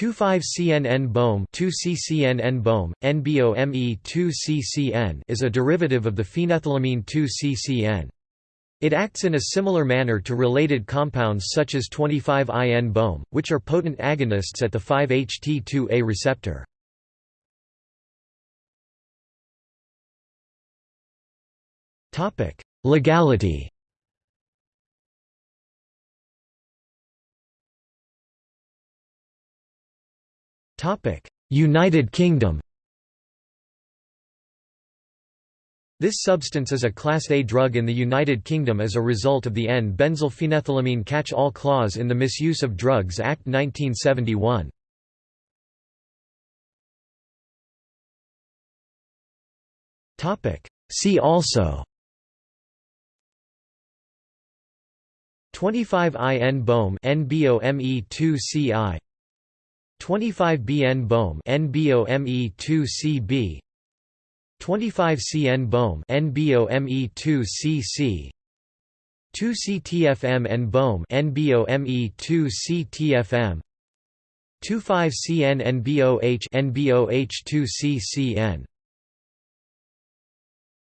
25-CNN BOEM 2-CCNN BOEM, NBOME 2-CCN is a derivative of the phenethylamine 2-CCN. It acts in a similar manner to related compounds such as 25-IN BOEM, which are potent agonists at the 5-HT2A receptor. Legality United Kingdom. This substance is a Class A drug in the United Kingdom as a result of the N-benzylphenethylamine catch-all clause in the Misuse of Drugs Act 1971. See also. 25 IN BOEM NBOME 2 CI 25 BN BOEM NBOME 2 CB 25 CN BOEM NBOME 2 CC 2 CTFM and BOEM NBOME 2 CTFM 25 CN NBOH NBOH 2 CCN